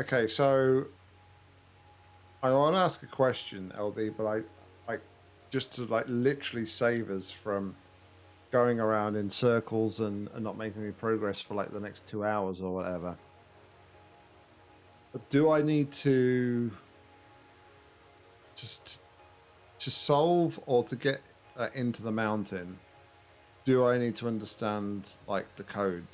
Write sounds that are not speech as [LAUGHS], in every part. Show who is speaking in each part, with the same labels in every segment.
Speaker 1: Okay, so I want to ask a question, LB, but I like just to like literally save us from going around in circles and, and not making any progress for like the next two hours or whatever. But do I need to just to solve or to get uh, into the mountain? Do I need to understand like the code?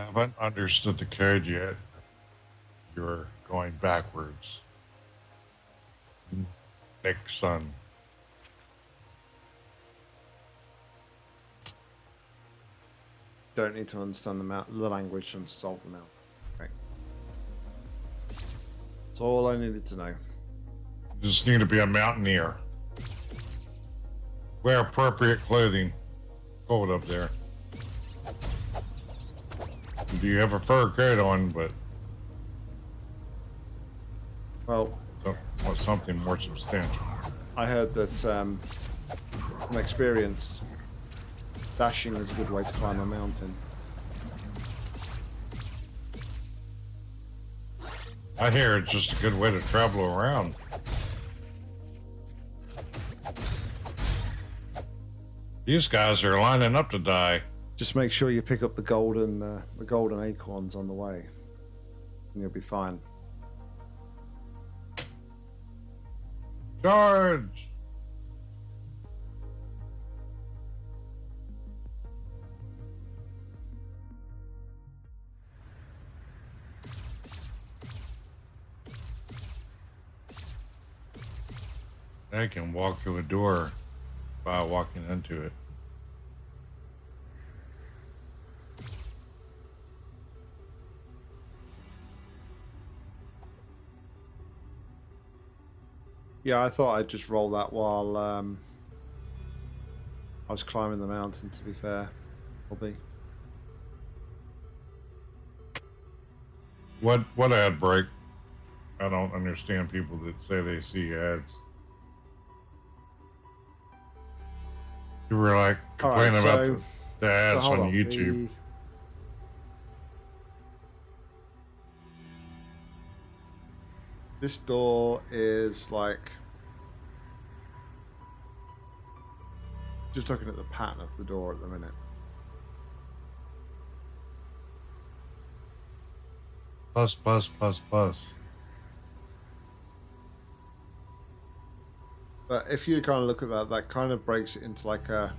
Speaker 2: Haven't understood the code yet. You're going backwards. Nick son.
Speaker 1: Don't need to understand the, the language and solve them out. Right. That's all I needed to know.
Speaker 2: You just need to be a mountaineer. Wear appropriate clothing. Cold up there. Do you have a fur coat on, but
Speaker 1: Well,
Speaker 2: some- want something more substantial?
Speaker 1: I heard that um, from experience, dashing is a good way to climb a mountain.
Speaker 2: I hear it's just a good way to travel around. These guys are lining up to die.
Speaker 1: Just make sure you pick up the golden uh, the golden acorns on the way, and you'll be fine.
Speaker 2: Charge! I can walk through a door by walking into it.
Speaker 1: Yeah, I thought I'd just roll that while um, I was climbing the mountain. To be fair, Bobby.
Speaker 2: What what ad break? I don't understand people that say they see ads. You were like complaining about
Speaker 1: so-
Speaker 2: the, the ads
Speaker 1: so
Speaker 2: on
Speaker 1: on,
Speaker 2: YouTube.
Speaker 1: This door is like just looking at the pattern of the door at the minute.
Speaker 2: Plus.
Speaker 1: But if you kind of look at that, that kind of breaks it into like a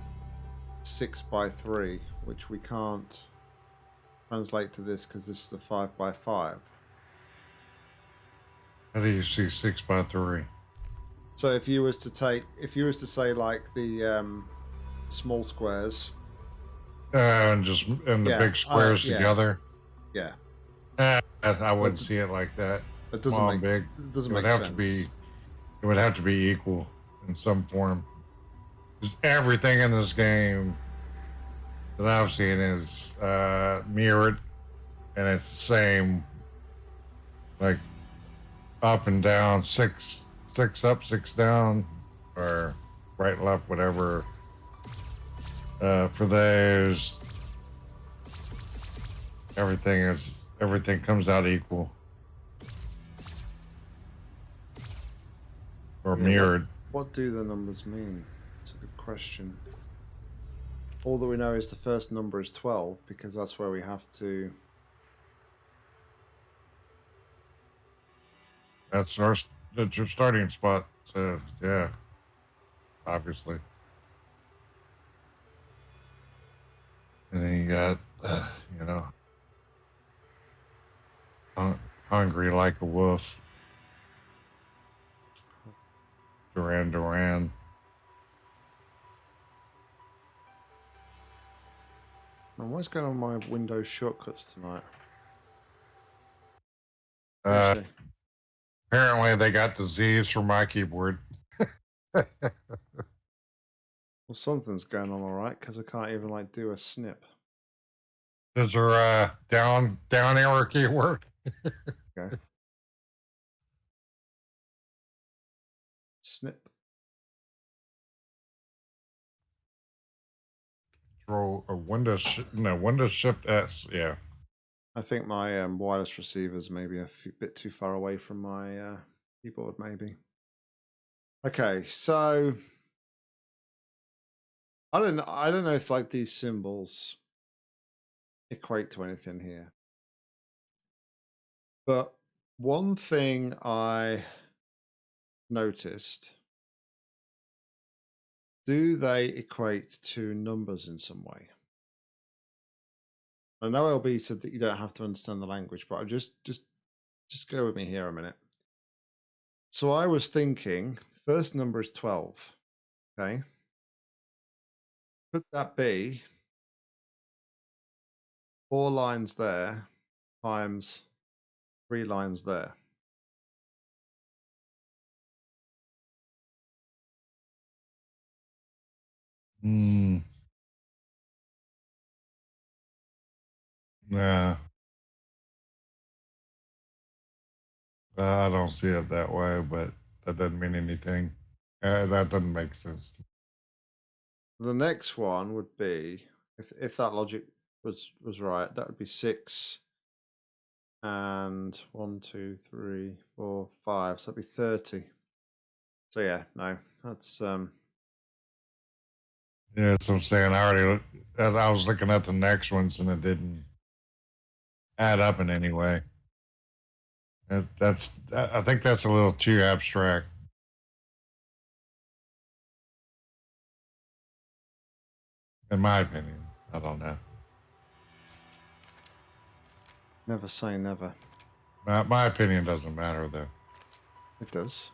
Speaker 1: six by three, which we can't translate to this because this is the five by five.
Speaker 2: How do you see six by three?
Speaker 1: So if you was to take, if you was to say like the um, small squares,
Speaker 2: Uh, and just and the
Speaker 1: Yeah,
Speaker 2: big
Speaker 1: uh,
Speaker 2: squares
Speaker 1: yeah.
Speaker 2: together.
Speaker 1: yeah,
Speaker 2: Eh, I wouldn't see it like that.
Speaker 1: it doesn't
Speaker 2: Small
Speaker 1: make
Speaker 2: big.
Speaker 1: it doesn't
Speaker 2: It would
Speaker 1: make
Speaker 2: have
Speaker 1: sense.
Speaker 2: to be. It would have to be equal in some form. 'Cause everything in this game that I've seen is uh, mirrored, and it's the same, like up and down, six, six up, six down, or right, left, whatever. Uh, for those, everything is everything comes out equal or
Speaker 1: Yeah,
Speaker 2: mirrored.
Speaker 1: What do the numbers mean? It's a good question. All that we know is the first number is twelve because that's where we have to.
Speaker 2: That's our that's your starting spot. So yeah, obviously. And then you got, uh, you know, hung, hungry like a wolf. Duran Duran.
Speaker 1: And what's going on my Windows shortcuts tonight?
Speaker 2: Uh, apparently, they got disease from my keyboard. [LAUGHS]
Speaker 1: well, something's going on all right because I can't even like do a snip.
Speaker 2: Is there a down down arrow keyword? [LAUGHS]
Speaker 1: Snip.
Speaker 2: Control a Windows, sh- no, Windows Shift S. Yeah.
Speaker 1: I think my um, wireless receivers maybe a few, bit too far away from my uh, keyboard, maybe. Okay, so I don't I don't know if like these symbols equate to anything here. But one thing I noticed do they equate to numbers in some way? I know LB said that you don't have to understand the language, but I just just just go with me here a minute. So I was thinking first number is 12. Okay. Could that be four lines there times three lines there?
Speaker 2: Hmm. Nah. I don't see it that way, but that doesn't mean anything. Uh, that doesn't make sense.
Speaker 1: The next one would be if if that logic was was right, that would be six and one, two, three, four, five. So that'd be thirty. So yeah, no, that's um
Speaker 2: Yeah, so I'm saying. I already, I was looking at the next ones and it didn't add up in any way. That, that's, that, I think that's a little too abstract. In my opinion, I don't know.
Speaker 1: never say never.
Speaker 2: My, my opinion doesn't matter though.
Speaker 1: It does.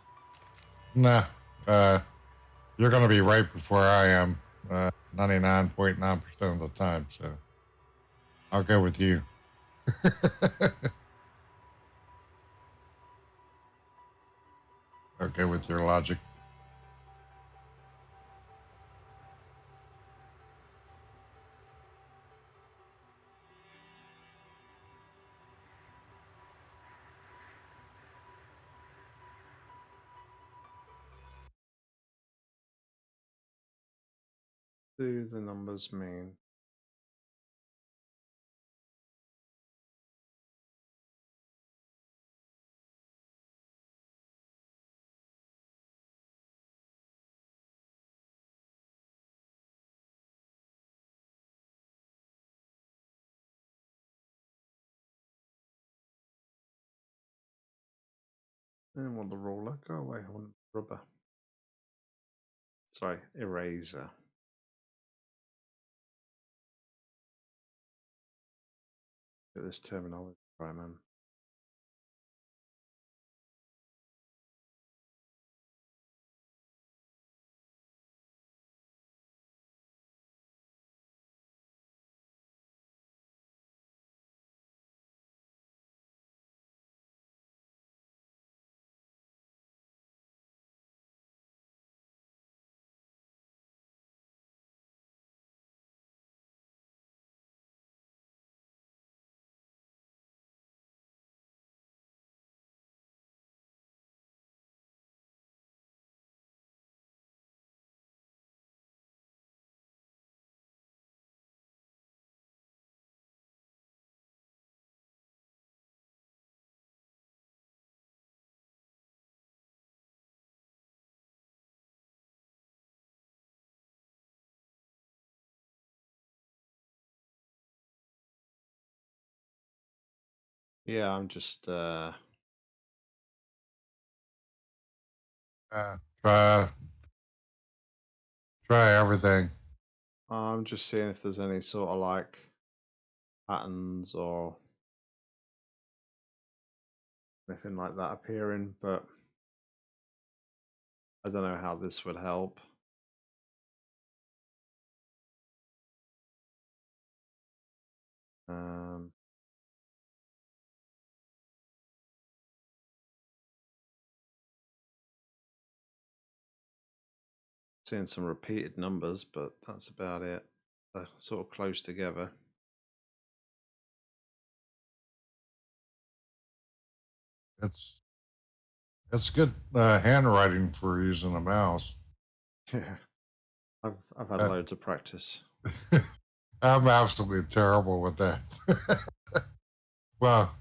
Speaker 2: Nah, uh, you're going to be right before I am, uh, 99.9% of the time. So I'll go with you. [LAUGHS] okay with your logic.
Speaker 1: Do the numbers mean? I didn't want the roller. Go away. I want rubber. Sorry, eraser. Get this terminology right, man. Yeah, I'm just uh
Speaker 2: Uh, try, try everything.
Speaker 1: I'm just seeing if there's any sort of like patterns or anything like that appearing, but I don't know how this would help. Um, seeing some repeated numbers, but that's about it. They're sort of close together.
Speaker 2: It's, it's good uh, handwriting for using a mouse.
Speaker 1: Yeah, I've I've had
Speaker 2: Uh,
Speaker 1: loads of practice. [LAUGHS]
Speaker 2: I'm absolutely terrible with that. [LAUGHS] well,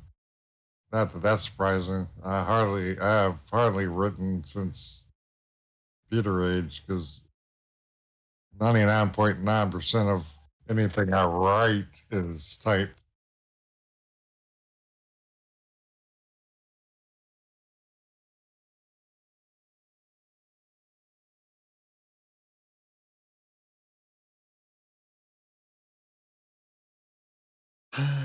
Speaker 2: not that that's surprising. I hardly, I have hardly written since computer age because 99.9% of anything I write is typed. [SIGHS] [SIGHS] [SIGHS]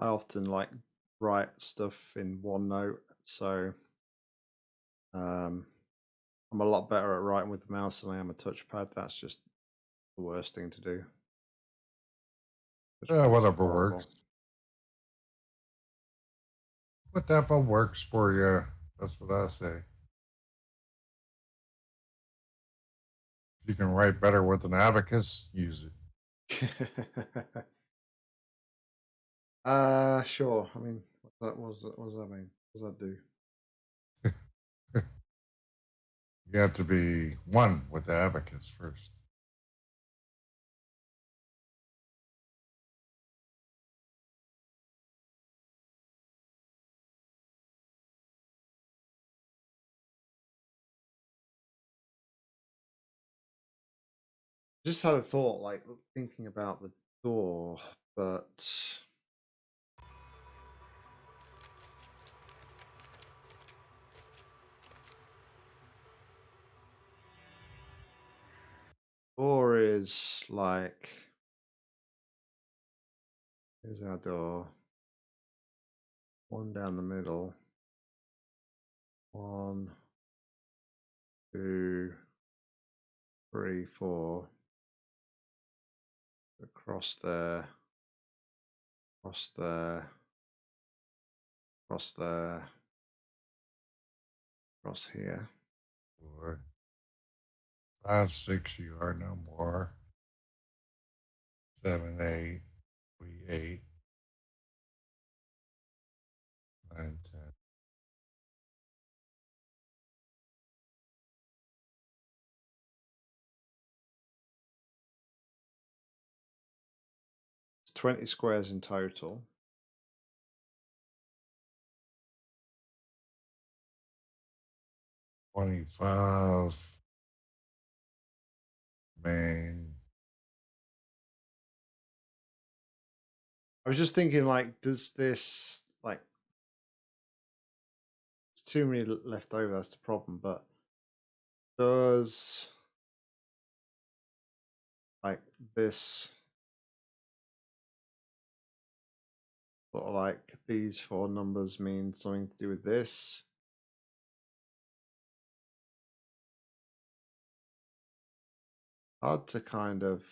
Speaker 1: I often like write stuff in OneNote, so um, I'm a lot better at writing with the mouse than I am a touchpad. That's just the worst thing to do.
Speaker 2: Yeah, whatever
Speaker 1: horrible.
Speaker 2: works. Whatever works for you. That's what I say. If you can write better with an abacus, use it. [LAUGHS]
Speaker 1: uh, sure. I mean, what that was that? What does that mean? What does that do? [LAUGHS]
Speaker 2: You have to be one with the abacus first.
Speaker 1: Just had a thought, like thinking about the door, but door is like here's our door. One down the middle. One, two, three, four. Across there. Across there. Across there. Across here.
Speaker 2: Four, five, six, you are no more. Seven, eight, we eight. Nine, ten.
Speaker 1: It's 20 squares in total.
Speaker 2: Twenty-five. Main.
Speaker 1: I was just thinking, like, does this like it's too many left over? That's the problem. But does like this sort of like these four numbers mean something to do with this? Hard to kind of.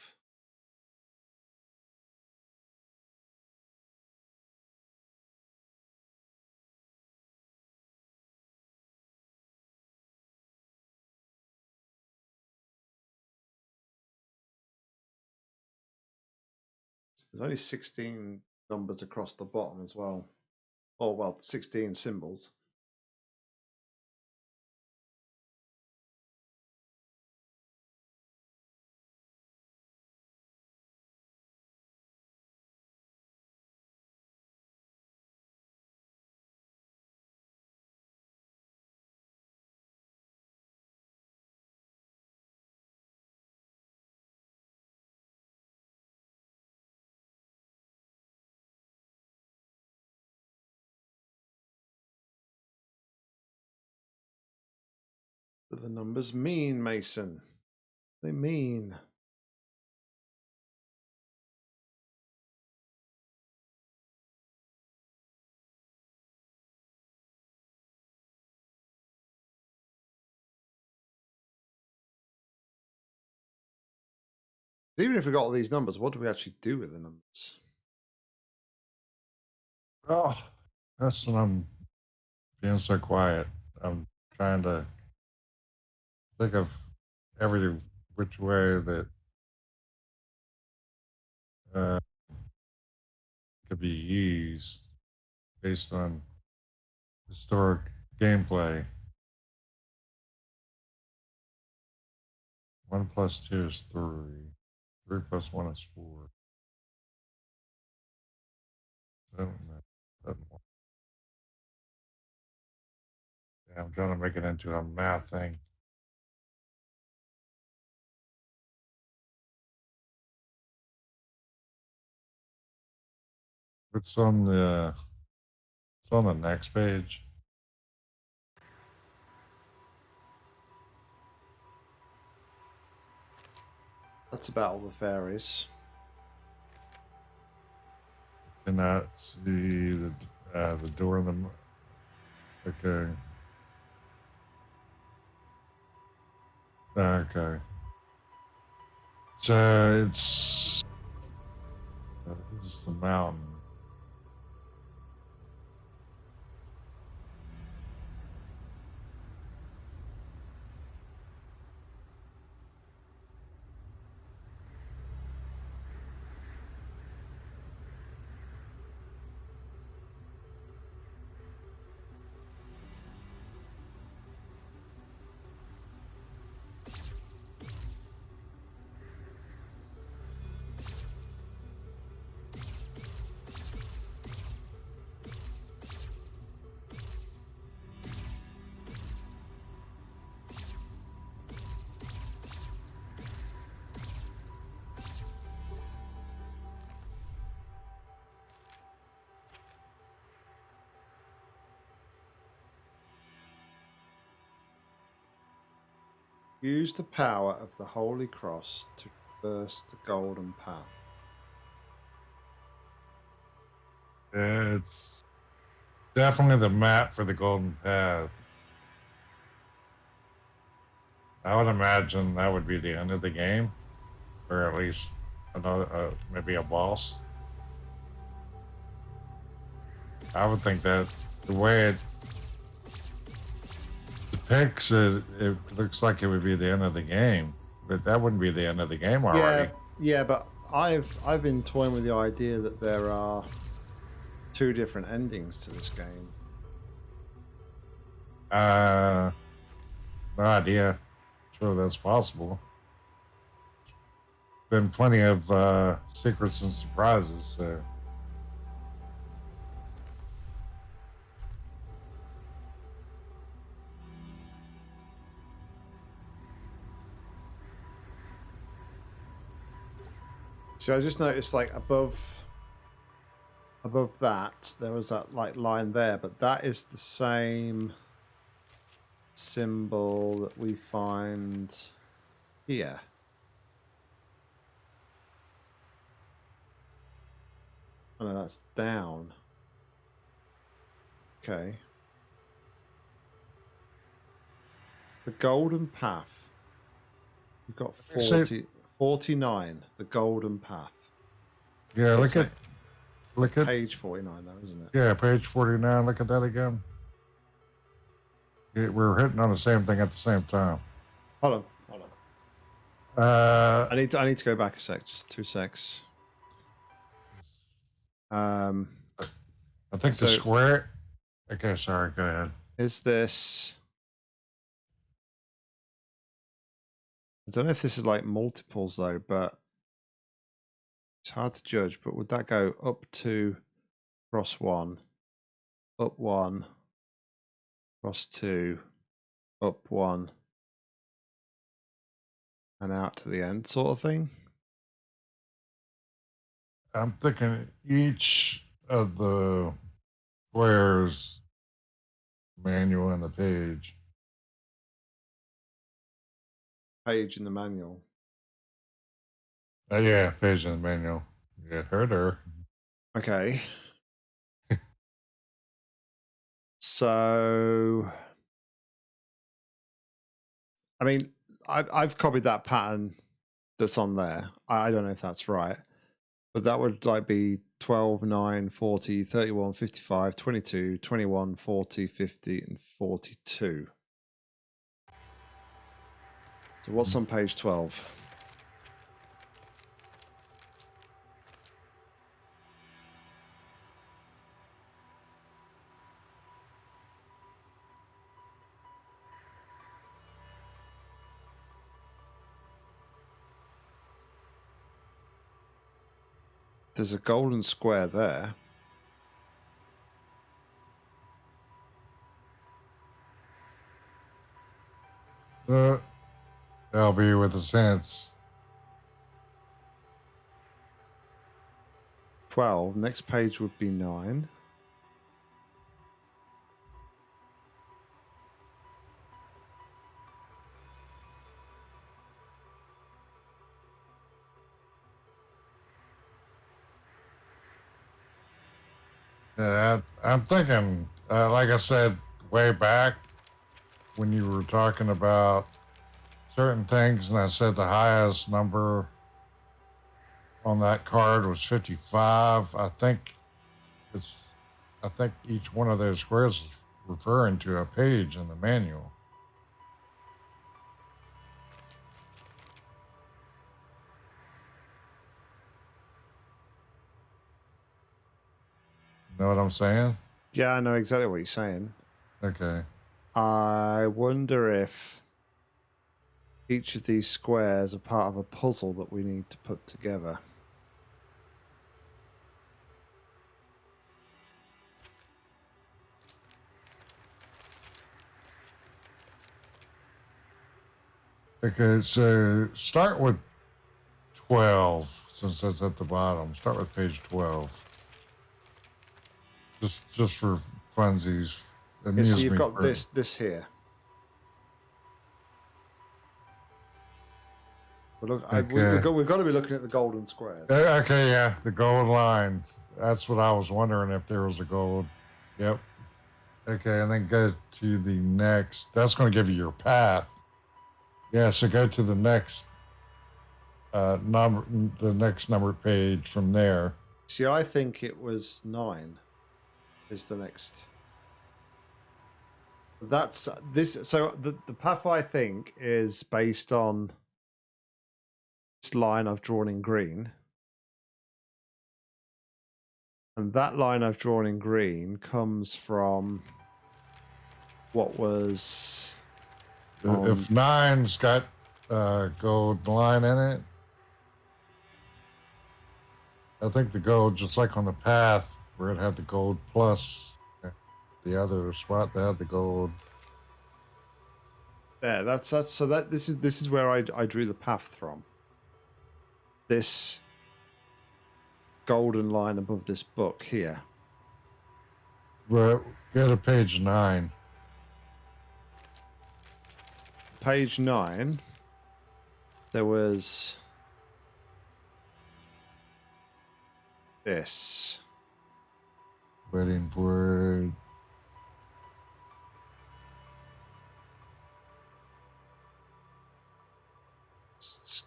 Speaker 1: There's only 16 numbers across the bottom as well. Oh, well, 16 symbols. Numbers mean, Mason? They mean. Even if we got all these numbers, what do we actually do with the numbers?
Speaker 2: Oh, that's when I'm being so quiet. I'm trying to think of every which way that uh, could be used based on historic gameplay. One plus two is three. Three plus one is four. Seven, seven, one. Yeah, I'm trying to make it into a math thing. It's on the it's on the next page.
Speaker 1: That's about all the fairies.
Speaker 2: Cannot see the uh, the door in the. Okay. Okay. So it's this is the mountain.
Speaker 1: Use the power of the Holy Cross to traverse the golden path.
Speaker 2: It's definitely the map for the Golden Path. I would imagine that would be the end of the game, or at least another, uh, maybe a boss. I would think that the way it depicts it, it looks like it would be the end of the game, but that wouldn't be the end of the game already.
Speaker 1: Yeah, yeah, but I've I've been toying with the idea that there are two different endings to this game.
Speaker 2: Uh, no idea. Sure, that's possible. Been plenty of uh, secrets and surprises. So.
Speaker 1: So I just noticed like above above that there was that like line there, but that is the same symbol that we find here. Oh no, that's down. Okay. The golden path. We've got
Speaker 2: So-
Speaker 1: 40, 49, the golden path.
Speaker 2: Yeah, look at look at
Speaker 1: Page 49 though, isn't it?
Speaker 2: yeah, page forty nine. Look at that again. Yeah, we're hitting on the same thing at the same time.
Speaker 1: Hold on, hold on.
Speaker 2: Uh,
Speaker 1: I need to, I need to go back a sec, just two secs. Um,
Speaker 2: I think the square. Okay, sorry. Go ahead.
Speaker 1: is this? I don't know if this is like multiples though, but it's hard to judge. But would that go up to cross one, up one, cross two, up one, and out to the end, sort of thing?
Speaker 2: I'm thinking each of the squares manual on the page.
Speaker 1: Page in the manual.
Speaker 2: Oh yeah, page in the manual. Yeah, heard her.
Speaker 1: Okay. [LAUGHS] so, I mean, I've I've copied that pattern that's on there. I, I don't know if that's right, but that would like be 12, 9, 40, 31, 55, 22, 21, 40, 50, and 42. So what's on page 12? There's a golden square there.
Speaker 2: Uh, that'll be with the sense.
Speaker 1: 12. Next page would be 9.
Speaker 2: Yeah, I'm thinking, uh, like I said way back when you were talking about certain things, and I said the highest number on that card was 55. I think it's, I think each one of those squares is referring to a page in the manual. Know what I'm saying?
Speaker 1: Yeah, I know exactly what you're saying.
Speaker 2: Okay.
Speaker 1: I wonder if each of these squares are part of a puzzle that we need to put together.
Speaker 2: Okay, so start with 12, since that's at the bottom. Start with page 12. Just just for funsies.
Speaker 1: Yeah, so you've got this this here. But look, I, we, we've, got, we've got to be looking at the golden squares.
Speaker 2: Uh, okay, yeah, the gold lines. That's what I was wondering if there was a gold. Yep. Okay, and then go to the next. That's going to give you your path. Yeah, so go to the next uh, number, the next number page from there.
Speaker 1: See, I think it was nine is the next. That's this. So the the path I think is based on this line I've drawn in green, and that line I've drawn in green comes from what was.
Speaker 2: Um, if nine's got uh, gold line in it, I think the gold, just like on the path, where it had the gold plus the other spot that had the gold.
Speaker 1: Yeah, that's that's so that this is this is where I I drew the path from. This golden line above this book here.
Speaker 2: Right, go to page nine.
Speaker 1: Page nine. There was this.
Speaker 2: Wedding for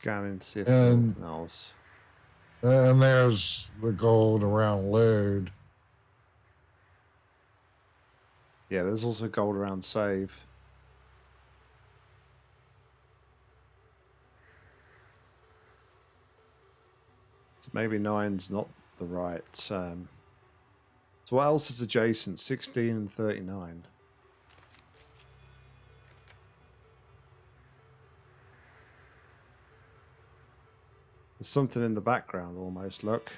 Speaker 1: Scanning to see there's anything else.
Speaker 2: And there's the gold around load.
Speaker 1: Yeah, there's also gold around save. So maybe nine's not the right um, so what else is adjacent? 16 and 39. There's something in the background almost, look.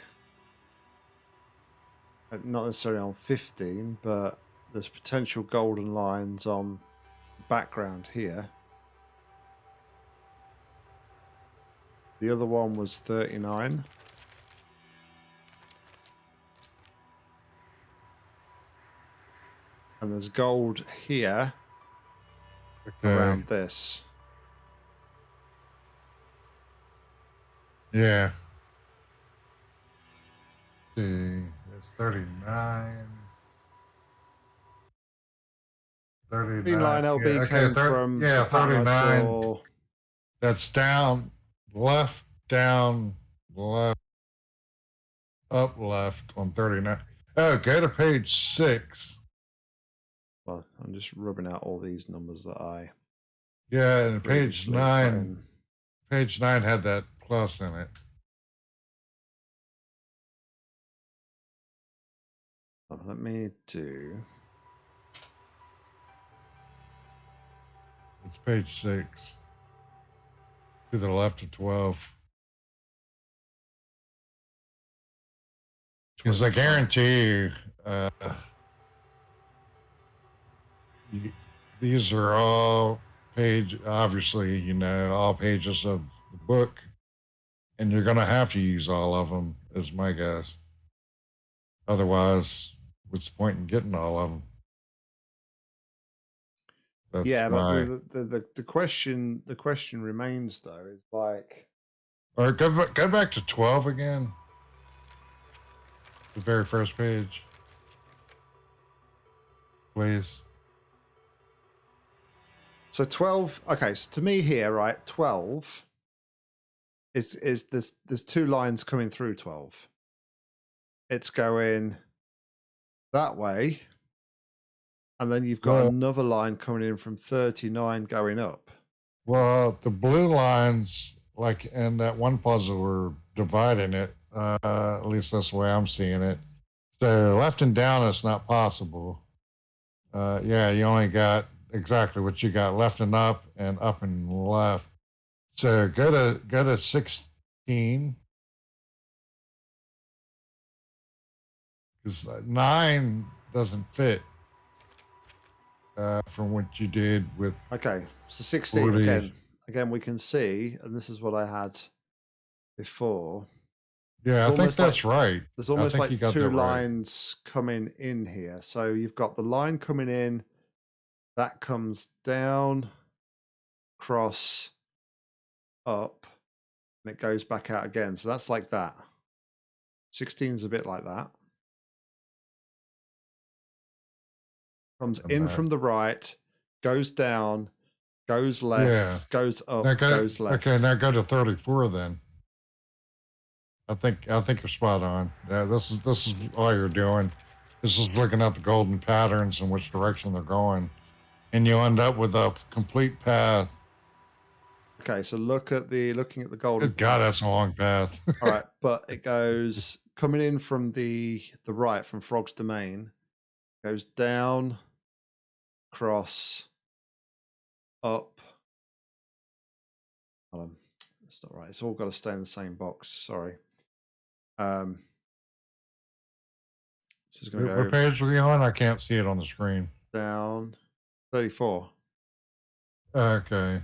Speaker 1: Uh, not necessarily on 15, but there's potential golden lines on background here. The other one was 39. And there's gold here okay. around this.
Speaker 2: Yeah. Let's see, it's 39. 39.
Speaker 1: line LB yeah, okay, came from
Speaker 2: yeah 39 that's down left down left up, left on 39. Oh, go to page six.
Speaker 1: Well, I'm just rubbing out all these numbers that I.
Speaker 2: Yeah, and page nine, page nine had that plus in it.
Speaker 1: Oh, let me do.
Speaker 2: It's page six. To the left of 12. Because I guarantee you, uh, y- these are all page, obviously, you know, all pages of the book, and you're going to have to use all of them, is my guess. Otherwise, what's the point in getting all of them? That's
Speaker 1: yeah, but
Speaker 2: my-
Speaker 1: the, the the the question the question remains though is like
Speaker 2: Or go back, go back to 12 again. The very first page. Please.
Speaker 1: so twelve. Okay, so to me here, right, twelve is is there's there's two lines coming through twelve. It's going that way, and then you've got
Speaker 2: Well-
Speaker 1: another line coming in from thirty nine going up.
Speaker 2: Well, the blue lines, like in that one puzzle, we're dividing it. Uh, at least that's the way I'm seeing it. So left and down, it's not possible. Uh, yeah, you only got exactly what you got left and up and up and left. So go to go to 16. Because nine doesn't fit uh, from what you did with
Speaker 1: Okay, so sixteen
Speaker 2: Forty.
Speaker 1: again. Again, we can see, and this is what I had before.
Speaker 2: Yeah,
Speaker 1: It's
Speaker 2: I think
Speaker 1: almost like-
Speaker 2: that's right.
Speaker 1: There's almost like two
Speaker 2: that right.
Speaker 1: lines coming in here. So you've got the line coming in, that comes down, cross, up, and it goes back out again. So that's like that. 16 is a bit like that. Comes in from the right, goes down, goes left,
Speaker 2: Yeah.
Speaker 1: goes up,
Speaker 2: go,
Speaker 1: goes left.
Speaker 2: Okay, now go to 34 then. I think I think you're spot on. Yeah, this is this is all you're doing. This is looking at the golden patterns and which direction they're going, and you end up with a complete path.
Speaker 1: Okay, so look at the looking at the golden
Speaker 2: Good God, that's a long path. [LAUGHS]
Speaker 1: All right, but it [LAUGHS] goes coming in from the the right from Frog's Domain, goes down, cross, up. Hold on, that's not right. It's all got to stay in the same box. Sorry. Um, this is going to
Speaker 2: what page are we on? I can't see it on the screen.
Speaker 1: down, thirty-four,
Speaker 2: Okay.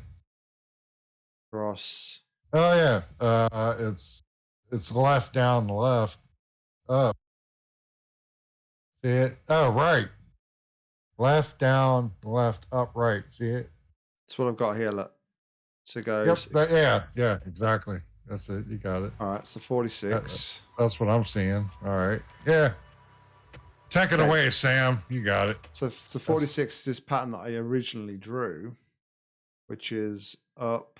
Speaker 1: Cross.
Speaker 2: Oh yeah. Uh, it's it's left down, left, up. See it? Oh right. Left down, left, up, right. See it?
Speaker 1: That's what I've got here. Look, so goes.
Speaker 2: Yep. that- yeah. Yeah. Exactly. That's it. You got it.
Speaker 1: All right, so forty-six.
Speaker 2: That's what I'm seeing. All right. Yeah. Take it
Speaker 1: Okay.
Speaker 2: away, Sam. You got it.
Speaker 1: So, so 46 is this pattern that I originally drew, which is up,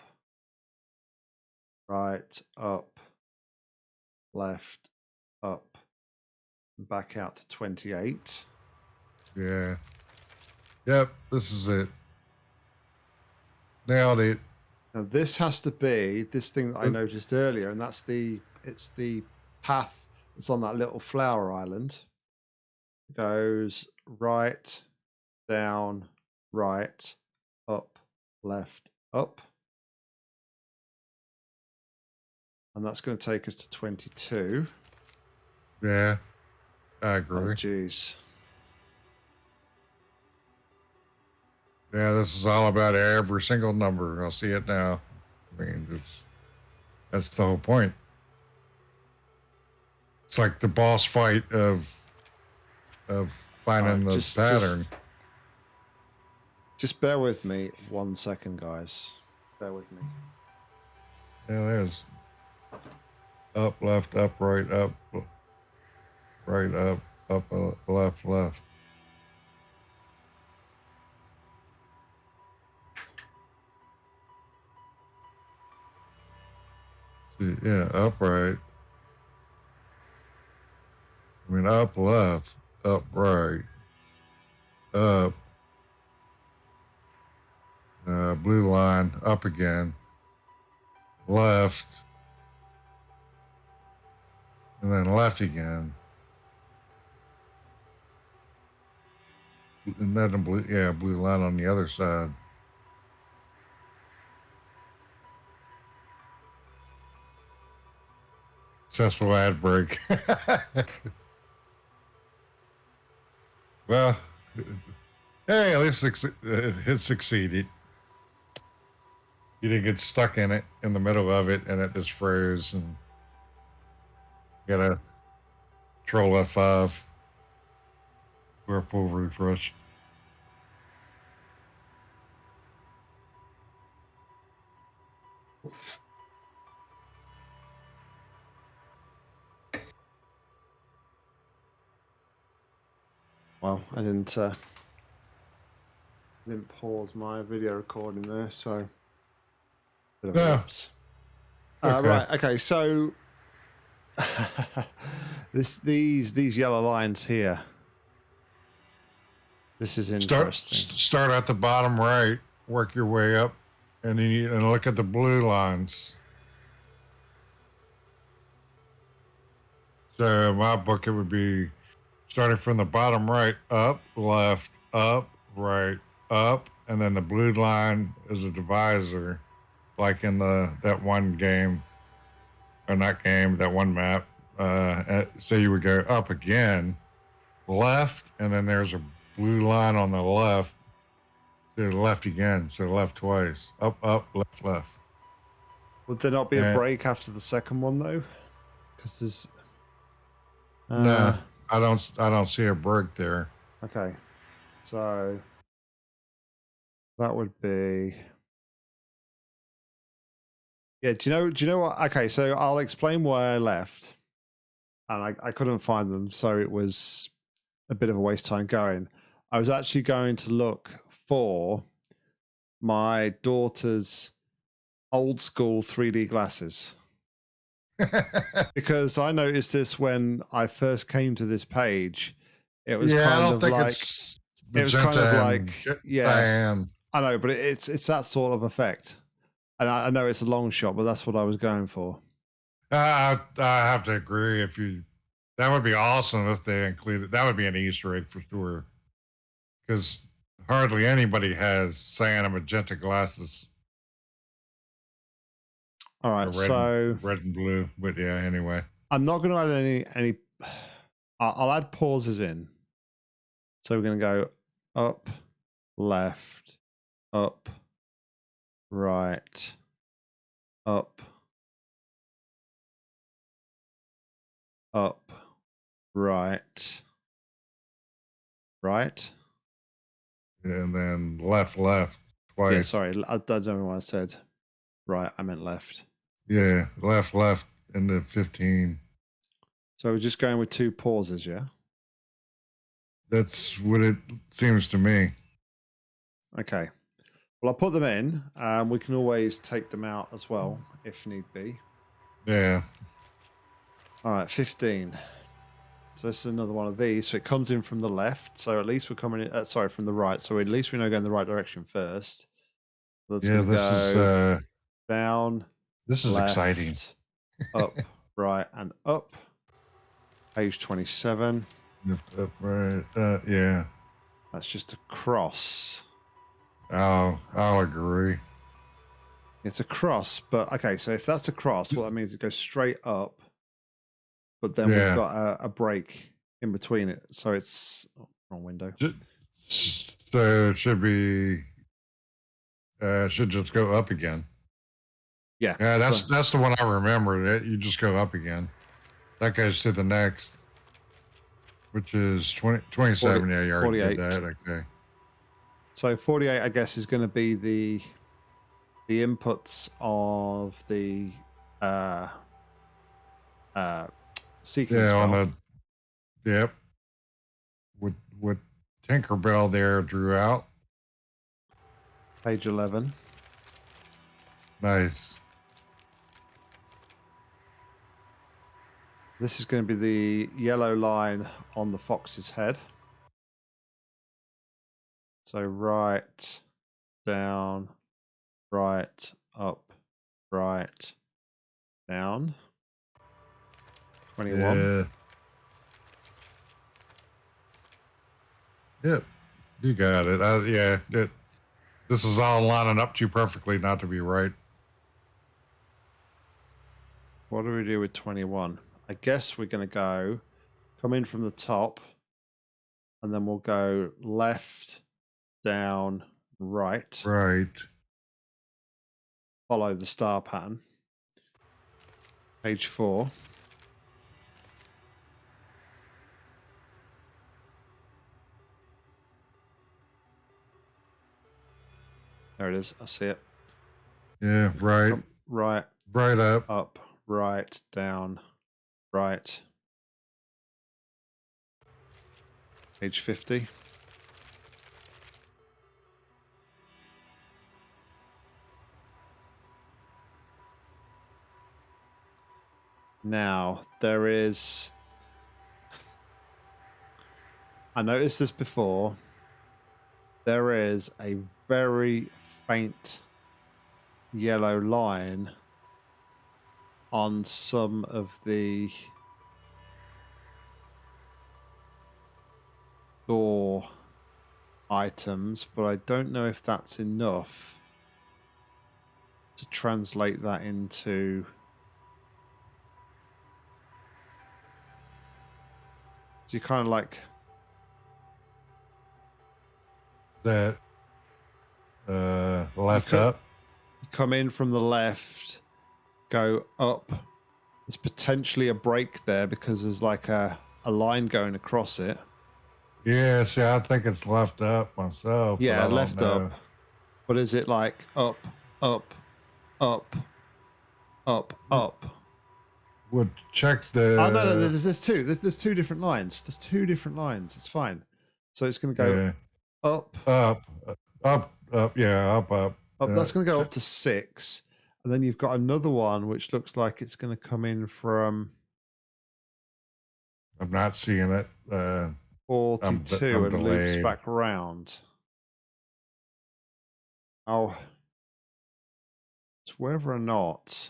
Speaker 1: right, up, left, up, back out to 28.
Speaker 2: Yeah. Yep. This is it. Nailed it.
Speaker 1: Now this has to be this thing that I noticed earlier, and that's the it's the path that's on that little flower island. Goes right, down, right, up, left, up. And that's going to take us to 22.
Speaker 2: Yeah. I
Speaker 1: Oh,
Speaker 2: agree.
Speaker 1: jeez.
Speaker 2: Yeah, this is all about every single number. I'll see it now. I mean, it's, that's the whole point. It's like the boss fight of of finding
Speaker 1: Alright,
Speaker 2: the
Speaker 1: just-
Speaker 2: pattern.
Speaker 1: Just, just bear with me one second, guys. Bear with me.
Speaker 2: Yeah, is. Up, left, up, right, up, right, up, up, uh, left, left. Yeah, upright. I mean, up left, up right, up, uh, blue line, up again, left, and then left again. And then blue, yeah, blue line on the other side. Successful ad break. [LAUGHS] well, hey, at least it succeeded. You didn't get stuck in it in the middle of it, and it just froze. And gotta control F5 for a full refresh.
Speaker 1: Well, I didn't uh, didn't pause my video recording there, so bit of a
Speaker 2: Yeah.
Speaker 1: whoops. Uh,
Speaker 2: Okay.
Speaker 1: right, okay, so [LAUGHS] this these these yellow lines here. This is
Speaker 2: Start
Speaker 1: interesting.
Speaker 2: start at the bottom right, work your way up, and then you and look at the blue lines. So in my book, it would be starting from the bottom right, up, left, up, right, up, and then the blue line is a divisor, like in the that one game, or not game, that one map. Uh, so you would go up again, left, and then there's a blue line on the left. To the left again, so left twice. Up, up, left, left.
Speaker 1: Would there not be a break after the second one though? Because there's. Uh,
Speaker 2: no, I don't. I don't see a break there.
Speaker 1: Okay, so that would be. Yeah, do you know? Do you know what? Okay, so I'll explain why I left, and I, I couldn't find them, so it was a bit of a waste of time going. I was actually going to look for my daughter's old school 3D glasses [LAUGHS] because I noticed this when I first came to this page. It was
Speaker 2: yeah, I
Speaker 1: kind
Speaker 2: don't
Speaker 1: of
Speaker 2: think
Speaker 1: like
Speaker 2: it's.
Speaker 1: it was kind of like yeah,
Speaker 2: cyan.
Speaker 1: I know, but it- it's it's that sort of effect. And I, I know it's a long shot, but that's what I was going for.
Speaker 2: I, I I have to agree. If you, that would be awesome if they included. That would be an Easter egg for sure. Because hardly anybody has cyan and magenta glasses,
Speaker 1: All right,
Speaker 2: red,
Speaker 1: so
Speaker 2: and, red and blue. But yeah, anyway.
Speaker 1: I'm not going to add any any. I'll add pauses in. So we're going to go up, left, up, right, up, up, right, right.
Speaker 2: And then left, left twice.
Speaker 1: Yeah, sorry, I, I don't know what I said. Right, I meant left.
Speaker 2: Yeah, left, left, into fifteen.
Speaker 1: So we're just going with two pauses, yeah.
Speaker 2: That's what it seems to me.
Speaker 1: Okay. Well, I'll put them in. Um, we can always take them out as well if need be.
Speaker 2: Yeah.
Speaker 1: All right, 15. So this is another one of these. So it comes in from the left. So at least we're coming in, uh, sorry, from the right. So at least we know going the right direction first. That's
Speaker 2: yeah, this
Speaker 1: go
Speaker 2: is uh
Speaker 1: down,
Speaker 2: this is exciting.
Speaker 1: up, [LAUGHS] right, and up. Page 27.
Speaker 2: Lift up, right. Uh, yeah.
Speaker 1: That's just a cross.
Speaker 2: I'll I'll agree.
Speaker 1: It's a cross, but okay. So if that's a cross, what that means it goes straight up, but then
Speaker 2: Yeah.
Speaker 1: we've got a, a break in between it. So it's oh, wrong window.
Speaker 2: So it should be uh should just go up again.
Speaker 1: Yeah,
Speaker 2: Yeah, that's
Speaker 1: so-
Speaker 2: that's the one I remember. You just go up again. That goes to the next, which is 20, 27. yeah, you already
Speaker 1: 48.
Speaker 2: did that. Okay.
Speaker 1: So 48. I guess is going to be the the inputs of the uh uh sequence.
Speaker 2: Yeah, on the yep. With with Tinkerbell there drew out.
Speaker 1: page 11.
Speaker 2: Nice.
Speaker 1: This is going to be the yellow line on the fox's head. So right, down, right, up, right, down. 21.
Speaker 2: Yeah. Yep. You got it. Uh, yeah. It, this is all lining up too perfectly not to be right.
Speaker 1: What do we do with 21? I guess we're going to go, come in from the top, and then we'll go left, down, right.
Speaker 2: Right.
Speaker 1: Follow the star pattern. Page four. There it is. I see it.
Speaker 2: Yeah. Right.
Speaker 1: Right,
Speaker 2: Right up.
Speaker 1: up, right, down, right. Page 50. Now, there is. I noticed this before. There is a very faint yellow line on some of the door items, but I don't know if that's enough to translate that into so you kind of like
Speaker 2: That. Uh, left
Speaker 1: could-
Speaker 2: up.
Speaker 1: come in from the left, go up. There's potentially a break there because there's like a, a line going across it.
Speaker 2: Yeah. See, I think it's left up myself.
Speaker 1: Yeah, left
Speaker 2: know.
Speaker 1: up. But is it like up, up, up, up, up?
Speaker 2: Would check the.
Speaker 1: oh no, no, there's, there's two. There's, there's two different lines. There's two different lines. It's fine. So it's going to go
Speaker 2: yeah.
Speaker 1: up,
Speaker 2: up, up, up. Yeah, up, up.
Speaker 1: up.
Speaker 2: Uh,
Speaker 1: That's going to go up to six, and then you've got another one which looks like it's going to come in from
Speaker 2: I'm not seeing it. Uh,
Speaker 1: forty-two
Speaker 2: I'm
Speaker 1: and loops back round. Oh, it's whether or not.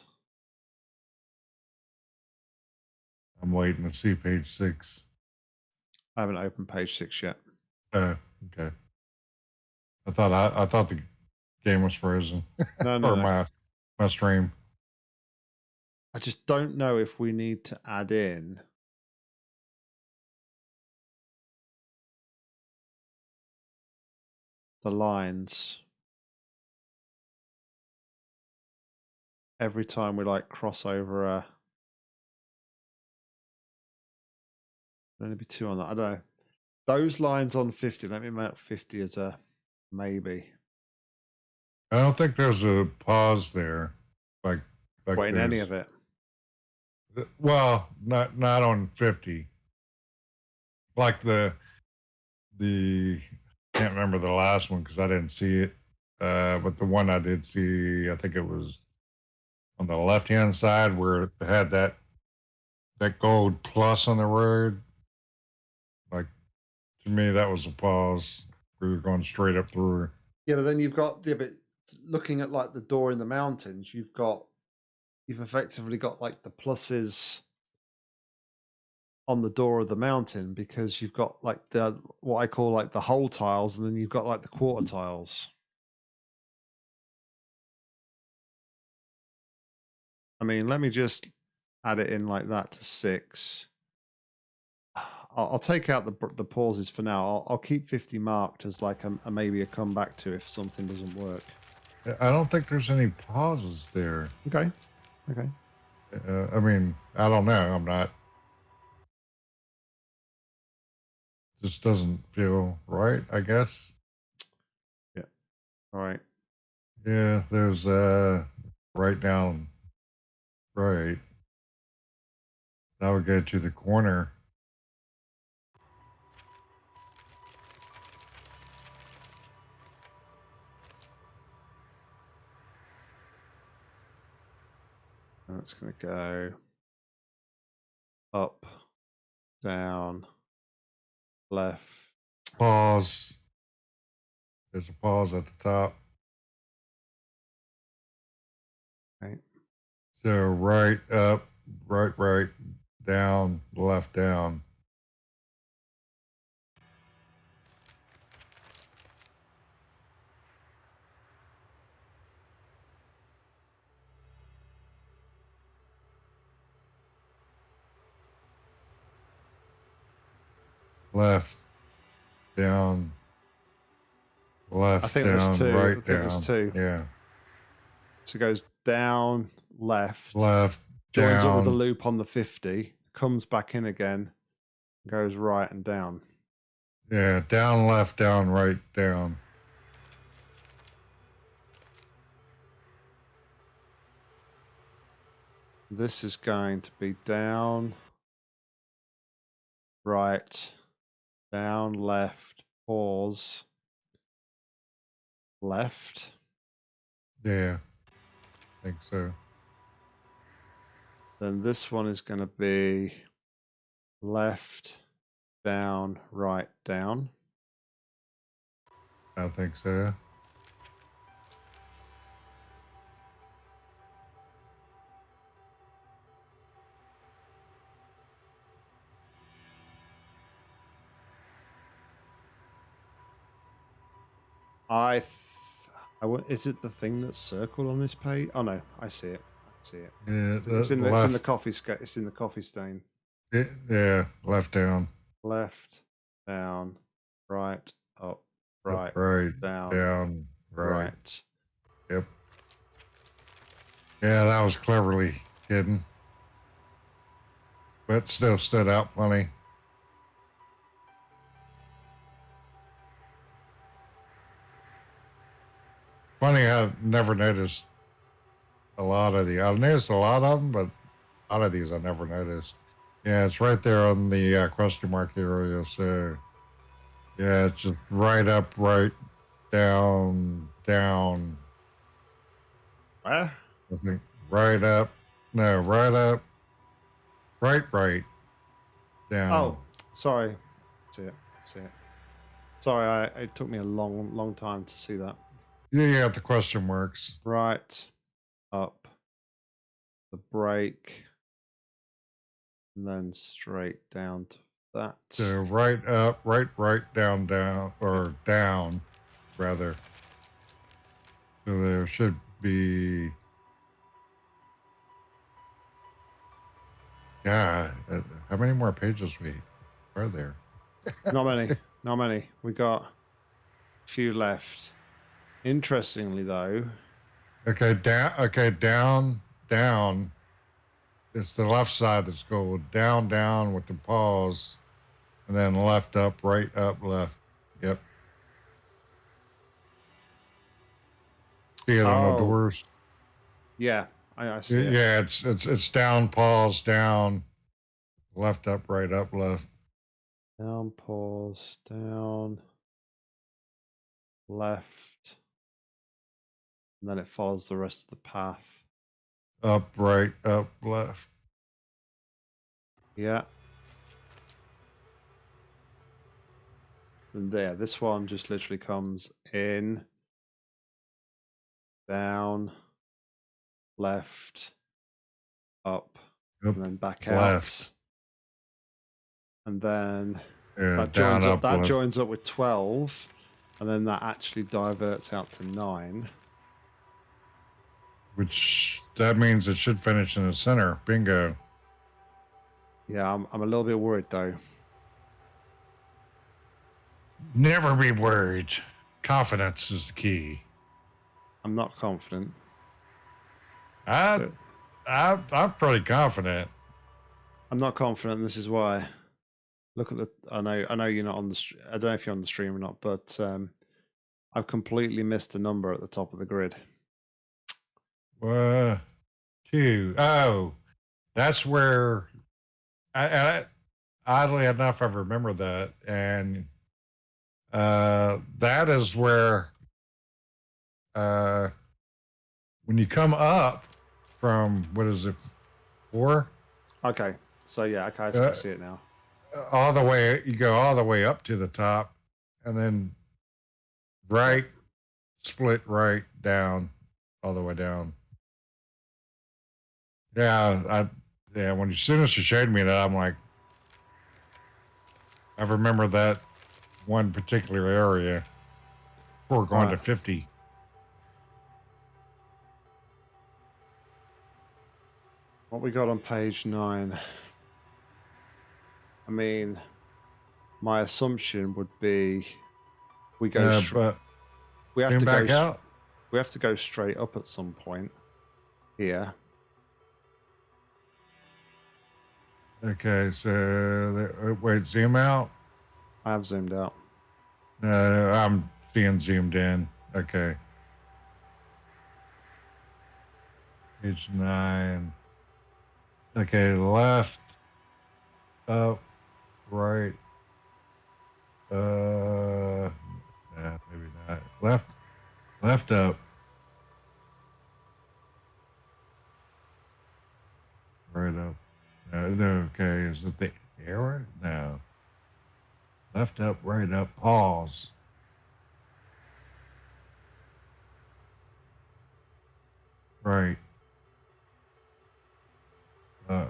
Speaker 2: I'm waiting to see page six.
Speaker 1: I haven't opened page six yet.
Speaker 2: Uh, okay. I thought I, I thought the game was frozen
Speaker 1: No, no, [LAUGHS]
Speaker 2: or
Speaker 1: no.
Speaker 2: my my stream.
Speaker 1: I just don't know if we need to add in the lines every time we like cross over a. only be two on that. I don't know. Those lines on 50, let me mark 50 as a maybe.
Speaker 2: I don't think there's a pause there, like like
Speaker 1: Wait, in any of it.
Speaker 2: Well, not not on fifty. Like the the I can't remember the last one because I didn't see it. Uh, but the one I did see, I think it was on the left hand side where it had that that gold plus on the word. To me, that was a pause. We were going straight up through.
Speaker 1: Yeah, but then you've got yeah, but looking at like the door in the mountains, you've got you've effectively got like the pluses on the door of the mountain because you've got like the what I call like the whole tiles, and then you've got like the quarter tiles. I mean, let me just add it in like that to six. I'll, I'll take out the the pauses for now. I'll, I'll keep fifty marked as like a, a maybe a comeback to if something doesn't work.
Speaker 2: I don't think there's any pauses there.
Speaker 1: Okay, okay.
Speaker 2: Uh, I mean, I don't know. I'm not. Just doesn't feel right. I guess. Yeah.
Speaker 1: All right.
Speaker 2: Yeah, there's uh right down right. That would go to the corner.
Speaker 1: Uh, That's gonna go. up, down, left.
Speaker 2: Pause. There's a pause at the top.
Speaker 1: Right.
Speaker 2: So right up, right, right, down, left, down. Left, down, left,
Speaker 1: I think
Speaker 2: down,
Speaker 1: there's two. I think
Speaker 2: down.
Speaker 1: there's two.
Speaker 2: Yeah,
Speaker 1: So it goes down, left,
Speaker 2: left,
Speaker 1: joins up with a loop on the 50, comes back in again, goes right and down.
Speaker 2: Yeah, down, left, down, right, down.
Speaker 1: This is going to be down, right, down, left, pause, left.
Speaker 2: Yeah, I think so.
Speaker 1: Then this one is going to be left, down, right, down.
Speaker 2: I think so.
Speaker 1: I, th- I w- is it the thing that's circled on this page? Oh no, I see it. I see it.
Speaker 2: Yeah,
Speaker 1: It's, it's in the, it's in the coffee. Sca- it's in the coffee stain.
Speaker 2: it- yeah, left, down,
Speaker 1: Left, down, right, up,
Speaker 2: up,
Speaker 1: right,
Speaker 2: right,
Speaker 1: down,
Speaker 2: down, right.
Speaker 1: right.
Speaker 2: Yep. Yeah, that was cleverly hidden, but still stood out plenty. Funny, I never noticed a lot of the. I noticed a lot of them, but a lot of these I never noticed. Yeah, it's right there on the uh, question mark area. So, yeah, it's just right up, right down, down.
Speaker 1: Where?
Speaker 2: I think right up. No, right up. Right, right. Down.
Speaker 1: Oh, sorry. See it. See it. Sorry, I, it took me a long, long time to see that.
Speaker 2: Yeah, the question marks.
Speaker 1: Right, up, the break, and then straight down to that.
Speaker 2: So right up, right, right, down, down, or down, rather. So there should be. Yeah, uh, how many more pages we are there?
Speaker 1: not many. [LAUGHS] Not many. We got a few left. Interestingly, though,
Speaker 2: Okay, down. Okay, down, down. It's the left side that's gold. Down, down with the pause, and then left, up, right, up, left. Yep. See it on
Speaker 1: Oh.
Speaker 2: the doors.
Speaker 1: yeah, I, I see
Speaker 2: Y-
Speaker 1: it.
Speaker 2: Yeah, it's it's it's down, pause, down, left, up, right, up, left.
Speaker 1: Down, pause, down, left, and then it follows the rest of the path.
Speaker 2: Up, right, up, left.
Speaker 1: Yeah. And there, this one just literally comes in, down, left, up,
Speaker 2: Up,
Speaker 1: and then back
Speaker 2: left.
Speaker 1: out. And then
Speaker 2: Yeah,
Speaker 1: that
Speaker 2: down,
Speaker 1: joins up,
Speaker 2: up,
Speaker 1: that
Speaker 2: left.
Speaker 1: joins up with 12, and then that actually diverts out to 9.
Speaker 2: Which that means it should finish in the center. Bingo.
Speaker 1: Yeah, I'm, I'm a little bit worried though.
Speaker 2: Never be worried. Confidence is the key.
Speaker 1: I'm not confident.
Speaker 2: I,
Speaker 1: but
Speaker 2: I, I'm pretty confident.
Speaker 1: I'm not confident. and This is why. Look at the. I know. I know you're not on the. I don't know if you're on the stream or not, but um, I've completely missed the number at the top of the grid.
Speaker 2: Uh, two. Oh, that's where. I, I, oddly enough, I remember that, and uh, that is where. Uh, when you come up from what is it, four?
Speaker 1: Okay, So yeah, okay, I
Speaker 2: Uh,
Speaker 1: see it now.
Speaker 2: all the way you go all the way up to the top and then right split right down all the way down yeah i yeah when as soon as you showed me that i'm like i remember that one particular area before going to 50
Speaker 1: What we got on page nine? I mean, my assumption would be we go.
Speaker 2: uh, but
Speaker 1: we have to go.
Speaker 2: out
Speaker 1: We have to go straight up at some point. Here.
Speaker 2: Okay so there, uh, wait zoom out
Speaker 1: I have zoomed out.
Speaker 2: uh, i'm being zoomed in okay Page nine. Okay, left, up, right. Uh, maybe not. Left, left up. Right up. No, no, okay. Is it the arrow? No. Left up, right up, pause. Right. Uh,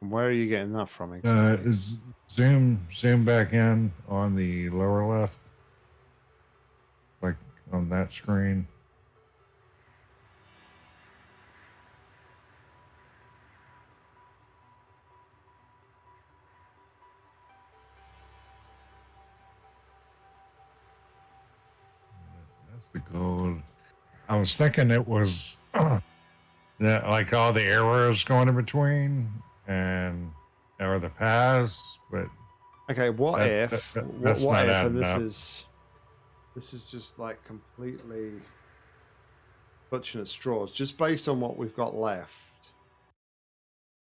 Speaker 1: where are you getting that from
Speaker 2: uh,
Speaker 1: exactly?
Speaker 2: is zoom zoom back in on the lower left, like on that screen. The gold. I was thinking it was [CLEARS THROAT] that like all the arrows going in between and or the paths, but
Speaker 1: okay, what
Speaker 2: that-
Speaker 1: if?
Speaker 2: that-
Speaker 1: what what if? And this
Speaker 2: up.
Speaker 1: is this is just like completely clutching at straws. Just based on what we've got left.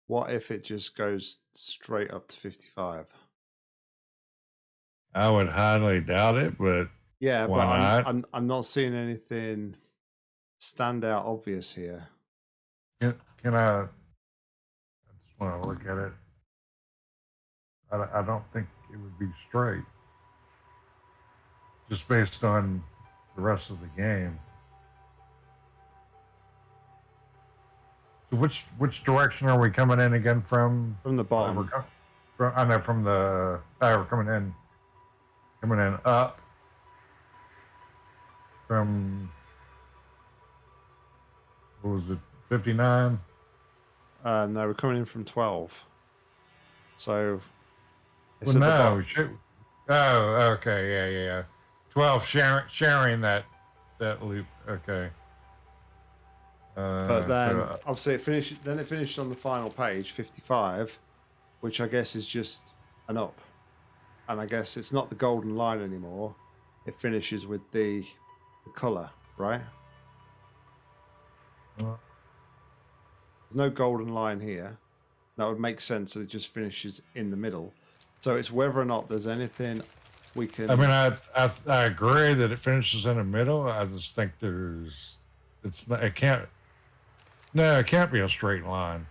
Speaker 1: What if it just goes straight up to fifty-five?
Speaker 2: I would highly doubt it. But
Speaker 1: Yeah,
Speaker 2: Why
Speaker 1: but I'm,
Speaker 2: not?
Speaker 1: I'm I'm not seeing anything stand out obvious here.
Speaker 2: can, can I? I just want to look at it. I, don't- I don't think it would be straight, just based on the rest of the game. So which which direction are we coming in again from?
Speaker 1: From the
Speaker 2: we're
Speaker 1: bottom.
Speaker 2: com- from, I know from the. Uh, we're coming in. Coming in up. From. What was it? Fifty nine.
Speaker 1: Uh, no, we're coming in from twelve. So
Speaker 2: Well, no. Oh, okay, yeah, yeah, yeah. Twelve sharing sharing that that loop. Okay. Uh,
Speaker 1: But then
Speaker 2: so,
Speaker 1: obviously it finished. Then it finished on the final page, fifty-five, which I guess is just an up. And I guess it's not the golden line anymore. It finishes with the color, right?
Speaker 2: uh,
Speaker 1: There's no golden line here. That would make sense that it just finishes in the middle. So it's whether or not there's anything we can.
Speaker 2: I mean, I, I I agree that it finishes in the middle. I just think there's, it's not. It can't. No, it can't be a straight line.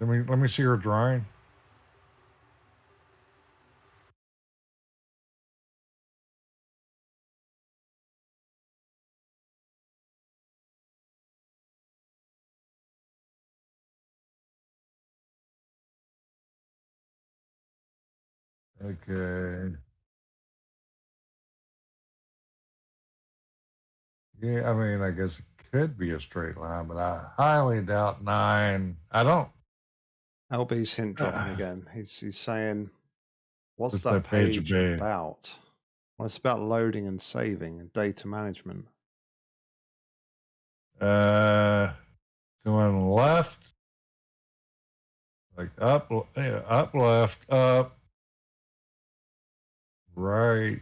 Speaker 2: Let me let me see your drawing. Okay. Yeah, I mean, I guess it could be a straight line, but I highly doubt nine. I don't.
Speaker 1: LB's hint dropping again. He's he's saying, "What's
Speaker 2: What's
Speaker 1: that,
Speaker 2: that page
Speaker 1: page
Speaker 2: be?
Speaker 1: about?" Well, it's about loading and saving and data management.
Speaker 2: Uh, going left, like up, yeah, up, left, up, right.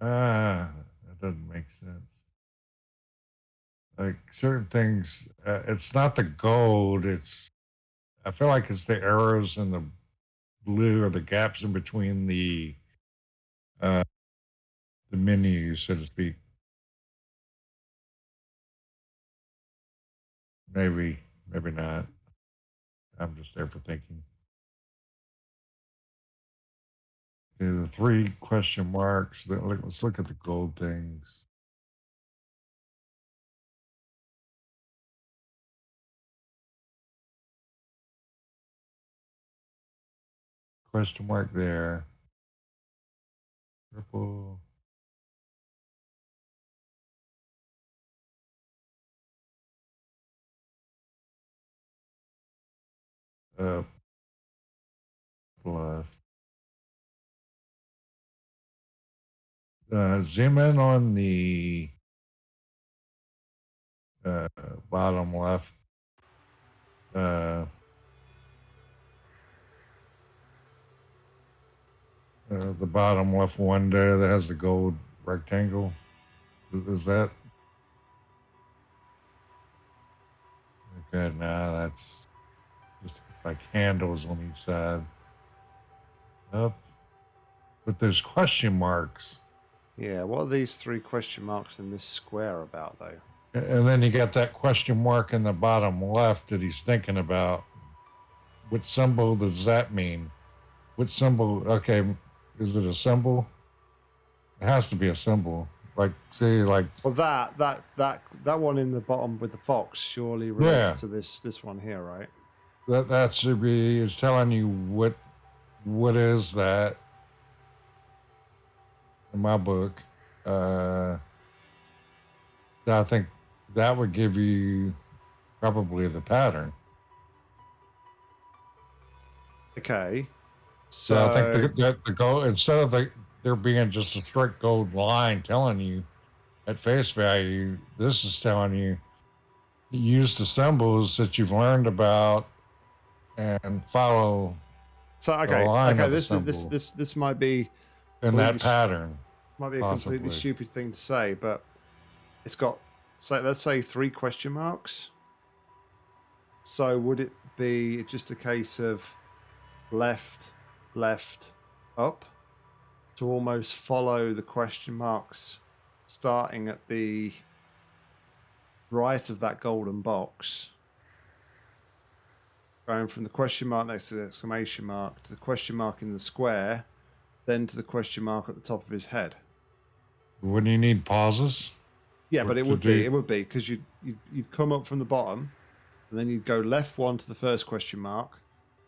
Speaker 2: Ah, that doesn't make sense. Like certain things, uh, it's not the gold. It's, I feel like it's the arrows and the blue or the gaps in between the uh, the menu, so to speak. Maybe, maybe not. I'm just there for thinking. Okay, the three question marks. Let's look at the gold things. Question mark there. Purple. Up. Left. Uh, zoom in on the uh, bottom left. Uh, Uh, the bottom left window that has the gold rectangle. Is, is that? Okay, now that's just like handles on each side. Up. But there's question marks.
Speaker 1: Yeah, what are these three question marks in this square about, though?
Speaker 2: And then you got that question mark in the bottom left that he's thinking about. Which symbol does that mean? Which symbol? Okay, is it a symbol? It has to be a symbol. Like say like
Speaker 1: Well that that that that one in the bottom with the fox surely relates yeah. to this this one here, right?
Speaker 2: That that should be is telling you what what is that in my book. Uh I think that would give you probably the pattern.
Speaker 1: Okay.
Speaker 2: So, so I think the, the, the goal instead of the, there being just a strict gold line telling you at face value, this is telling you use the symbols that you've learned about and follow.
Speaker 1: So okay, okay, this this this this might be
Speaker 2: in that pattern.
Speaker 1: Might be a possibly. completely stupid thing to say, but it's got so let's say three question marks. So would it be just a case of left, left, up to almost follow the question marks starting at the right of that golden box going from the question mark next to the exclamation mark to the question mark in the square then to the question mark at the top of his head
Speaker 2: wouldn't you need pauses
Speaker 1: yeah but it would do? be it would be because you'd, you'd, you'd come up from the bottom and then you'd go left one to the first question mark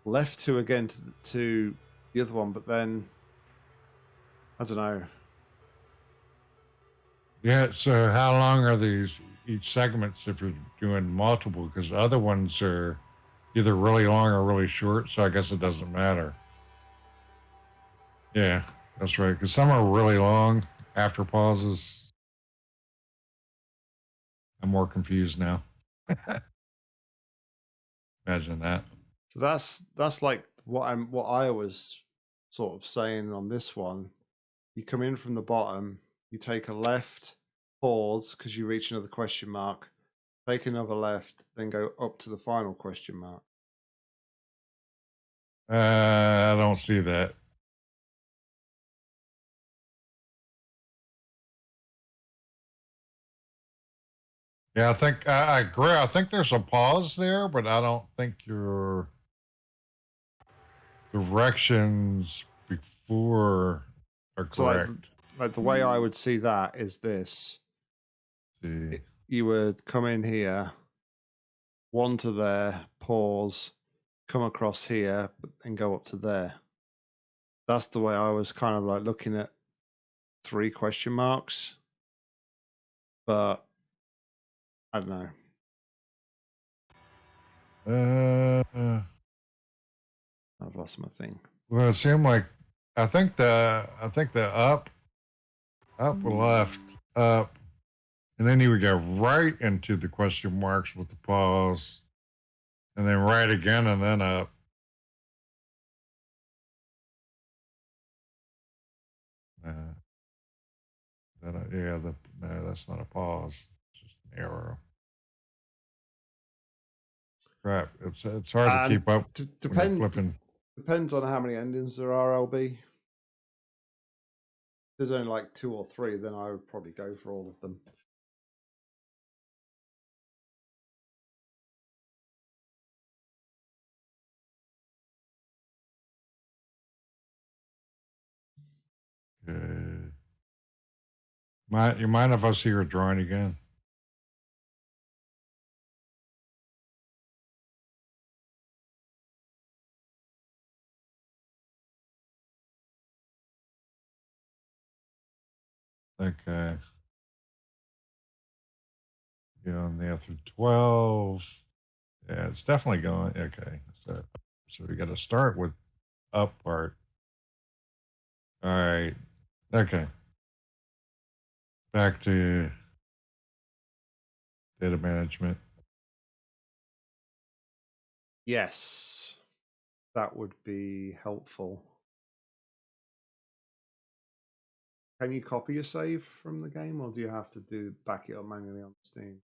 Speaker 1: left two again to the, to the other one, but then I don't know.
Speaker 2: Yeah. So how long are these each segments if you're doing multiple? Because other ones are either really long or really short. So I guess it doesn't matter. Yeah, that's right. Because some are really long after pauses. I'm more confused now. [LAUGHS] Imagine that.
Speaker 1: So that's that's like what I'm what I was sort of saying on this one. You come in from the bottom, you take a left, pause because you reach another question mark, take another left, then go up to the final question mark.
Speaker 2: Uh, I don't see that. Yeah, I think I, I agree. I think there's a pause there, but I don't think you're directions before are correct. So like,
Speaker 1: like, the way I would see that is this.
Speaker 2: See.
Speaker 1: You would come in here, one to there, pause, come across here, and go up to there. That's the way I was kind of like looking at three question marks. But I don't know.
Speaker 2: Uh,
Speaker 1: I've lost my thing.
Speaker 2: Well, it seemed like I think the I think the up, up left, up, and then you would go right into the question marks with the pause, and then right again, and then up. Uh, uh, yeah, the no, that's not a pause. It's just an arrow. Crap, it's it's hard to keep up.
Speaker 1: D- depend, flipping. Depends on how many endings there are, LB. there's only like two or three, then I would probably go for all of them.
Speaker 2: Uh, Good. Mind, you mind if I see your drawing again? Okay. Going there through 12. Yeah, it's definitely going. Okay. So, so we got to start with up part. All right. Okay. Back to data management.
Speaker 1: Yes, that would be helpful. Can you copy your save from the game, or do you have to do back it up manually on Steam?